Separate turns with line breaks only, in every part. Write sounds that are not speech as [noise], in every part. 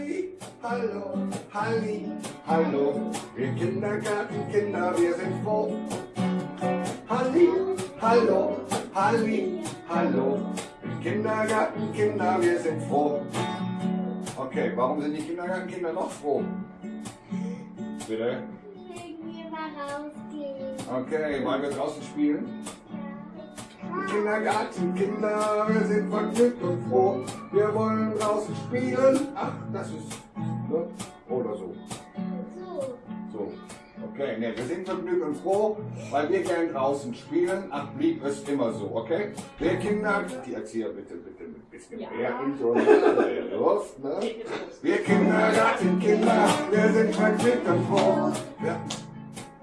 Halli, hallo, Halli, hallo, wir Kindergartenkinder, wir sind froh. Halli, hallo, Halli, hallo, wir Kindergartenkinder, wir sind froh. Okay, warum sind die Kindergartenkinder noch froh? Bitte?
Wegen wir mal rausgehen.
Okay, wollen wir draußen spielen? Kindergartenkinder, wir sind vergnügt und froh. Wir wollen draußen spielen. Ach, das ist. Ne? Oder so.
So.
So. Okay, ne, wir sind vergnügt und froh, weil wir gern draußen spielen. Ach, blieb es immer so, okay? Wir Kinder, die Erzieher bitte, bitte mit ein bisschen mehr in Luft, ne? Wir Kindergartenkinder, wir sind vergnügt und froh. Ja.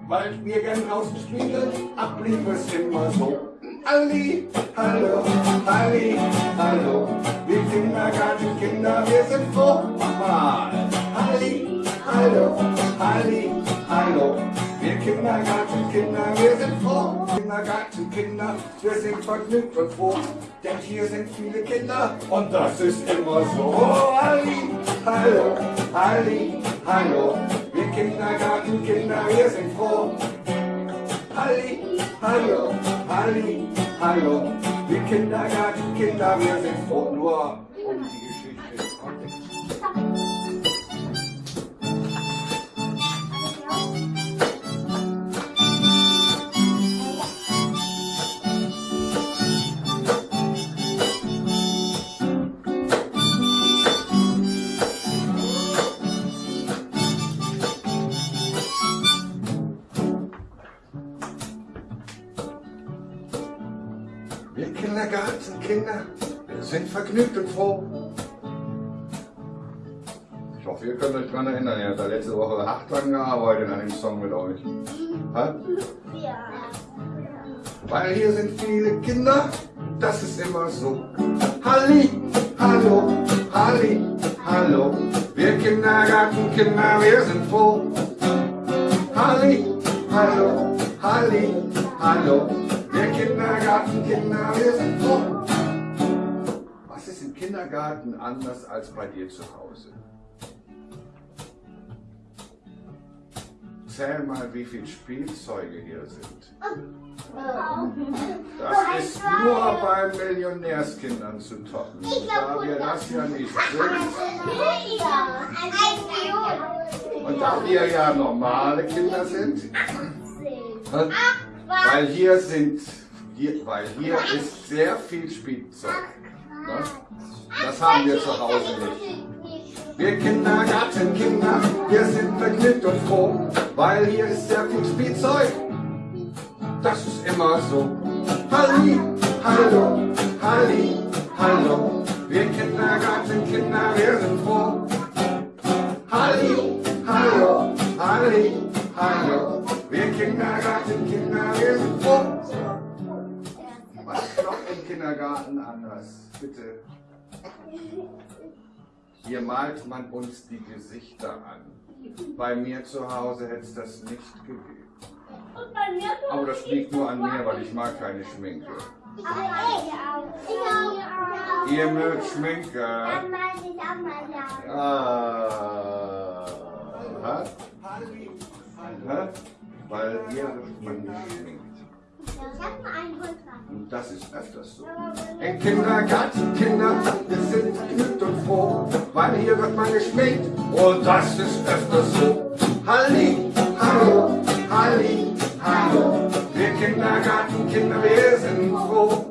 Weil wir gern draußen spielen, ach, blieb es immer so. Halli, hallo, Halli, hallo, wir Kindergartenkinder, wir sind froh. Nochmal. Halli, hallo, Halli, hallo, wir Kindergartenkinder, wir sind froh. Kindergartenkinder, wir sind vergnügt und froh, denn hier sind viele Kinder und das ist immer so. Oh, Halli, hallo, Halli, hallo, wir Kindergartenkinder, wir sind froh. Halli, hallo, Halli, hallo, wir Kindergartenkinder, wir sind froh. Nur um die Geschichte des Kontexts. Wir Kindergartenkinder, wir sind vergnügt und froh. Ich hoffe, ihr könnt euch daran erinnern. Ihr habt da letzte Woche acht dran gearbeitet an dem Song mit euch. Ha?
Ja.
Weil hier sind viele Kinder, das ist immer so. Halli, hallo, Halli, hallo, wir Kindergartenkinder, wir sind froh. Halli, hallo, Halli, hallo, wir Kindergartenkinder, wir sind froh. Was ist im Kindergarten anders als bei dir zu Hause? Zähl mal, wie viele Spielzeuge hier sind. Das ist nur bei Millionärskindern zu toppen. Da wir das ja nicht sind. [laughs] Und da wir ja normale Kinder sind, weil hier sind, hier, weil hier ist sehr viel Spielzeug. Ne? Das haben wir zu Hause nicht. Wir Kindergartenkinder, wir sind vergnügt und froh, weil hier ist sehr viel Spielzeug. Das ist immer so. Halli, hallo, Halli, hallo, wir Kindergartenkinder, wir sind froh. Halli, hallo, Halli, hallo, wir Kindergartenkinder, Was ist noch im Kindergarten anders? Bitte. Hier malt man uns die Gesichter an. Bei mir zu Hause hätte es das nicht gegeben. Aber das liegt nur an mir, weil ich mag keine Schminke. Ihr mögt Schminke. Ah. Hä? Hä? Weil ihr schminkt. Das ist öfters so. Im Kindergarten, Kinder, wir sind vergnügt und froh, weil hier wird man geschminkt. Und das ist öfters so. Halli, hallo, Halli, hallo, wir Kindergartenkinder, wir sind froh.